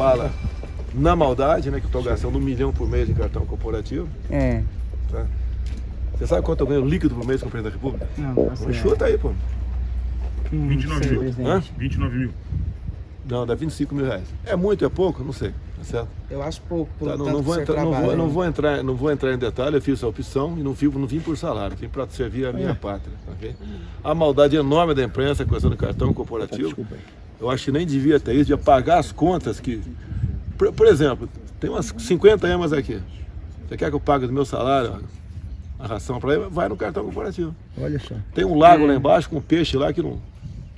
fala na maldade, né? Que eu estou gastando um milhão por mês de cartão corporativo. É. Tá? Você sabe quanto eu ganho líquido por mês com o presidente da República? Não, Então você Chuta aí, pô. Hum, 29 sei, mil. Hã? 29 mil. Não, dá 25 mil reais. É muito, é pouco? Não sei. Tá certo? Eu acho pouco, pelo Tá, não, não, vou entrar, não, vou, não, né? vou entrar, não vou entrar em detalhe, eu fiz essa opção e não vim, não vim por salário, vim para servir a minha pátria. ok? A maldade enorme da imprensa com essa do cartão corporativo. Eu acho que nem devia ter isso, devia pagar as contas que. Por, por exemplo, tem umas 50 emas aqui. Você quer que eu pague do meu salário a ração para ele? Vai no cartão corporativo. Olha só. Tem um lago lá embaixo com peixe lá que não.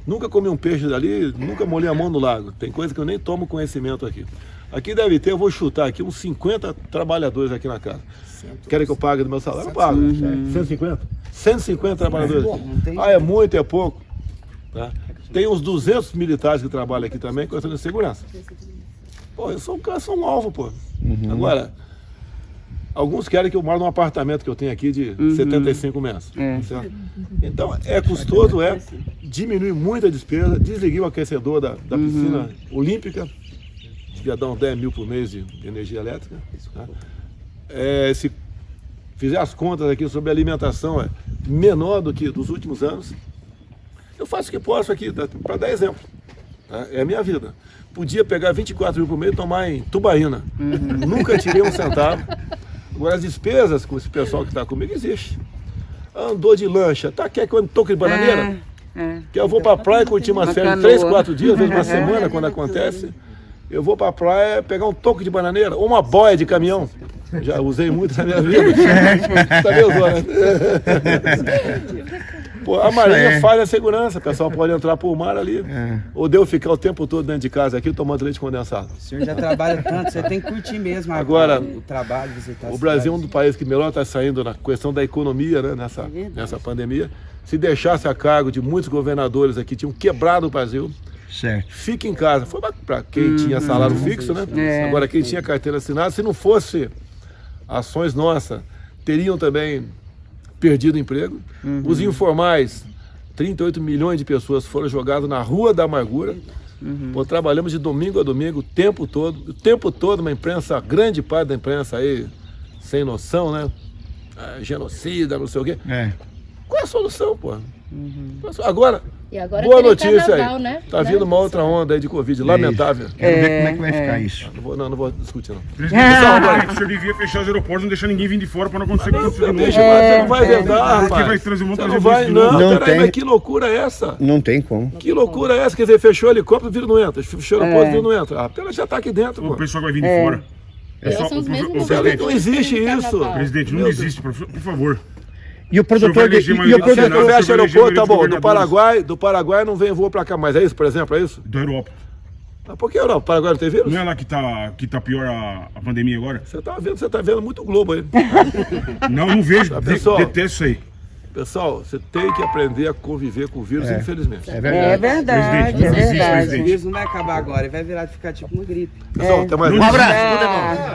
Nunca comi um peixe dali, nunca molhei a mão no lago. Tem coisa que eu nem tomo conhecimento aqui. Aqui deve ter, eu vou chutar aqui, uns 50 trabalhadores aqui na casa. Querem que eu pague do meu salário? Eu pago. 150? 150 trabalhadores. não tem Ah, é muito, é pouco. Tá? Tem uns 200 militares que trabalham aqui também, com de segurança. Pô, eu sou um cara, sou um alvo, pô. Agora, alguns querem que eu moro num apartamento que eu tenho aqui de 75 metros. É. certo? Então, é custoso, é. Diminui muito a despesa. Desliguei o aquecedor da, da piscina olímpica. Devia dar uns 10 mil por mês de, energia elétrica. tá? É, se fizer as contas aqui sobre alimentação, é menor do que dos últimos anos. Eu faço o que posso aqui, para dar exemplo. tá? É a minha vida. Podia pegar 24 mil por mês e tomar em Tubaína. Nunca tirei um centavo. Agora, as despesas com esse pessoal que está comigo existe. Andou de lancha, tá? Quer que eu toque de bananeira? É. Que eu vou pra praia curtir Uma férias canoa. três, quatro dias, às vezes uma semana, quando acontece. Eu vou pra praia pegar um toque de bananeira ou uma boia de caminhão. Já usei muito na minha vida. Sabia, Zona? Pô, a Marinha falha a segurança, o pessoal pode entrar por mar ali. Ou deu ficar o tempo todo dentro de casa aqui tomando leite condensado. O senhor já trabalha tanto, você tem que curtir mesmo a- Agora, o trabalho, visitar O Brasil é um dos países que melhor está saindo na questão da economia, né, nessa, verdade. nessa pandemia. Se deixasse a cargo de muitos governadores aqui, tinham quebrado o Brasil. Certo. Fique em casa. Foi para quem tinha salário fixo, né? É. Agora, quem tinha carteira assinada, se não fosse ações nossas, teriam também perdido o emprego. Os informais, 38 milhões de pessoas foram jogadas na rua da amargura. Pô, trabalhamos de domingo a domingo, o tempo todo, o tempo todo, uma imprensa, grande parte da imprensa aí, sem noção, né? Ah, genocida, não sei o quê. É. Qual é a solução, pô? Agora, E agora boa notícia carnaval, aí. né? Tá Né? vindo uma outra onda aí de Covid, lamentável. Quero ver É, como é que vai ficar é. isso. Não vou, não, não vou discutir, não. Presidente, Ah. o senhor devia fechar os aeroportos, não deixar ninguém vir de fora para não acontecer o aconteceu de novo. Deixa, mas você não vai é vendar, verdade. rapaz. Aqui vai trazer um monte não vai, não. Não peraí, tem. mas que loucura é essa? Não tem como. Que loucura é essa? Quer dizer, fechou o helicóptero, o vírus não entra. Fechou o aeroporto, o É. vírus não entra. A pena já tá aqui dentro, O pessoal vai vir de fora. É, Pessoal, são os o- mesmos o- o Não existe isso. presidente, não Meu existe, por favor. E o produtor de, e, maioria o produtor, não fecha o aeroporto, tá bom. Do. Paraguai, do Paraguai não vem voo pra cá mais. É isso, por exemplo? É isso? Da Europa. Ah, por que não? O Paraguai não tem vírus? Não é lá que tá, que tá pior a, a pandemia agora? Você tá vendo, você tá vendo muito Globo aí. Não, não vejo. Tá, De, pessoal. detesto isso aí. Pessoal, você tem que aprender a conviver com o vírus, infelizmente. é É verdade. verdade, Presidente, é existe, verdade. presidente. O vírus não vai acabar agora, ele vai virar ficar tipo uma gripe. Pessoal, até mais. Existe. Ah.